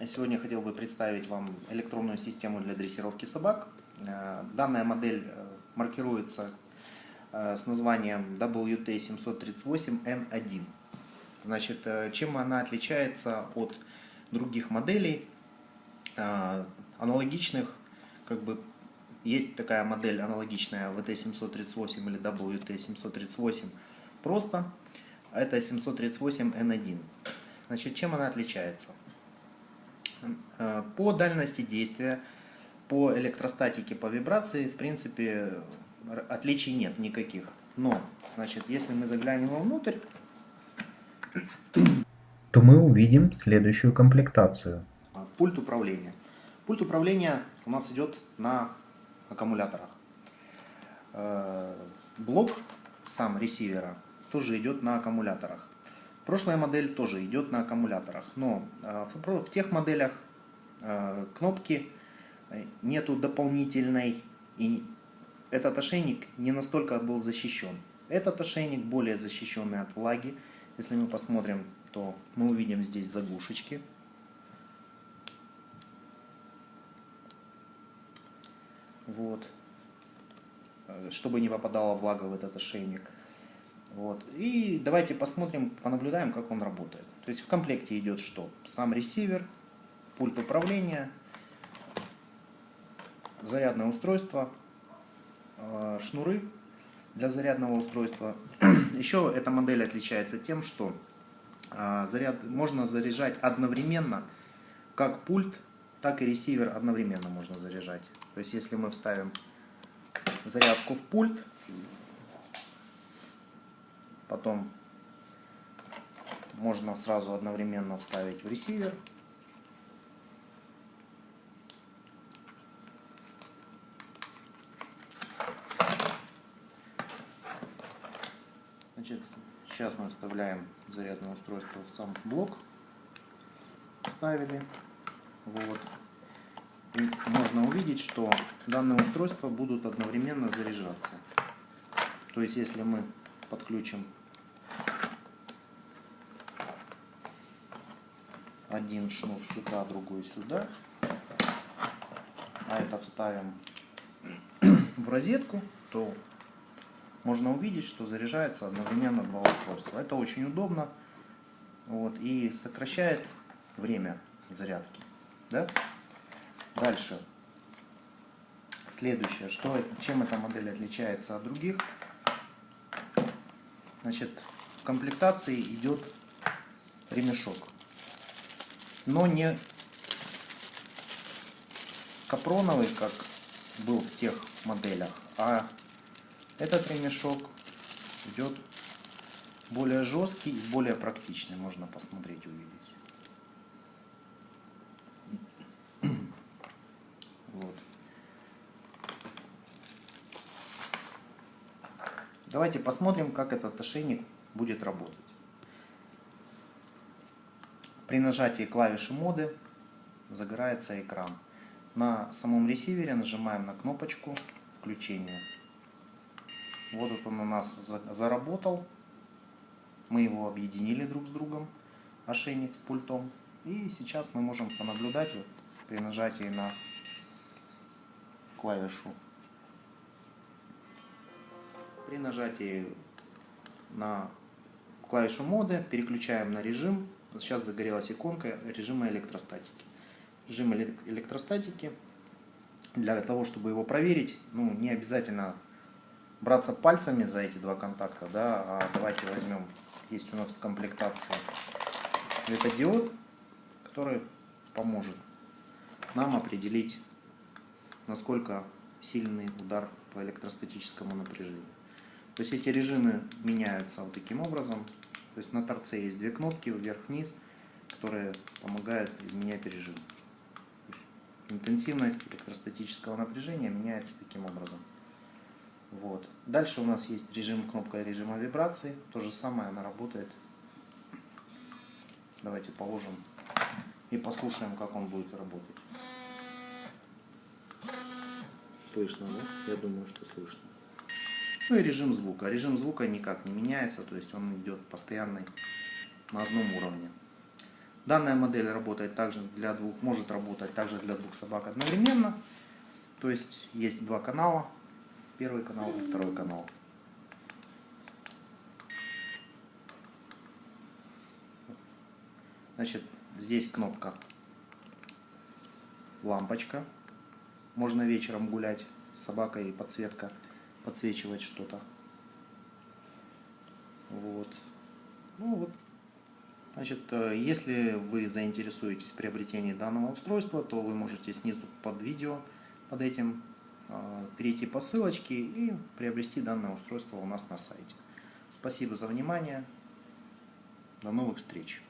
Сегодня хотел бы представить вам электронную систему для дрессировки собак. Э, данная модель э, маркируется э, с названием WT738N1. Значит, чем она отличается от других моделей, аналогичных, как бы есть такая модель аналогичная VT738 или WT738 просто, это 738N1. Значит, чем она отличается? Э, по дальности действия, по электростатике, по вибрации, в принципе, отличий нет никаких. Но, значит, если мы заглянем внутрь, то мы увидим следующую комплектацию. Пульт управления. Пульт управления у нас идет на аккумуляторах. Э, блок сам ресивера тоже идет на аккумуляторах. Прошлая модель тоже идет на аккумуляторах, но э, в тех моделях э, кнопки э, нету дополнительной, и этот ошейник не настолько был защищен. Этот ошейник более защищенный от влаги. Если мы посмотрим, то мы увидим здесь заглушечки. Вот. Чтобы не попадала влага в этот ошейник. Вот. И давайте посмотрим, понаблюдаем, как он работает. То есть в комплекте идет что? Сам ресивер, пульт управления, зарядное устройство, э, шнуры для зарядного устройства. Еще эта модель отличается тем, что э, заряд можно заряжать одновременно, как пульт, так и ресивер одновременно можно заряжать. То есть если мы вставим зарядку в пульт, Потом можно сразу одновременно вставить в ресивер. Значит, сейчас мы вставляем зарядное устройство в сам блок. Вставили. Вот. И можно увидеть, что данные устройства будут одновременно заряжаться. То есть, если мы подключим один шнур сюда, другой сюда. А это вставим в розетку, то можно увидеть, что заряжается одновременно два устройства. Это очень удобно вот, и сокращает время зарядки. Да? Дальше. Следующее, что, чем эта модель отличается от других. Значит, в комплектации идет ремешок но не капроновый, как был в тех моделях, а этот ремешок идет более жесткий и более практичный, можно посмотреть, увидеть. Вот. Давайте посмотрим, как этот ошейник будет работать. При нажатии клавиши моды загорается экран. На самом ресивере нажимаем на кнопочку включения. Вот он у нас заработал. Мы его объединили друг с другом, ошейник с пультом. И сейчас мы можем понаблюдать при нажатии на клавишу. При нажатии на клавишу моды переключаем на режим Сейчас загорелась иконка режима электростатики. Режим электростатики. Для того, чтобы его проверить, ну, не обязательно браться пальцами за эти два контакта, да, а давайте возьмем, есть у нас в комплектации светодиод, который поможет нам определить, насколько сильный удар по электростатическому напряжению. То есть эти режимы меняются вот таким образом. То есть на торце есть две кнопки вверх-вниз, которые помогают изменять режим. Интенсивность электростатического напряжения меняется таким образом. Вот. Дальше у нас есть режим, кнопка режима вибрации. То же самое она работает. Давайте положим и послушаем, как он будет работать. Слышно, да? Я думаю, что слышно. Ну и режим звука. Режим звука никак не меняется, то есть он идет постоянный на одном уровне. Данная модель работает также для двух, может работать также для двух собак одновременно. То есть есть два канала, первый канал и второй канал. Значит, здесь кнопка лампочка. Можно вечером гулять с собакой, подсветка, подсвечивать что-то. Вот. Ну вот. Значит, э, если вы заинтересуетесь в приобретении данного устройства, то вы можете снизу под видео, под этим, э, перейти по ссылочке и приобрести данное устройство у нас на сайте. Спасибо за внимание. До новых встреч.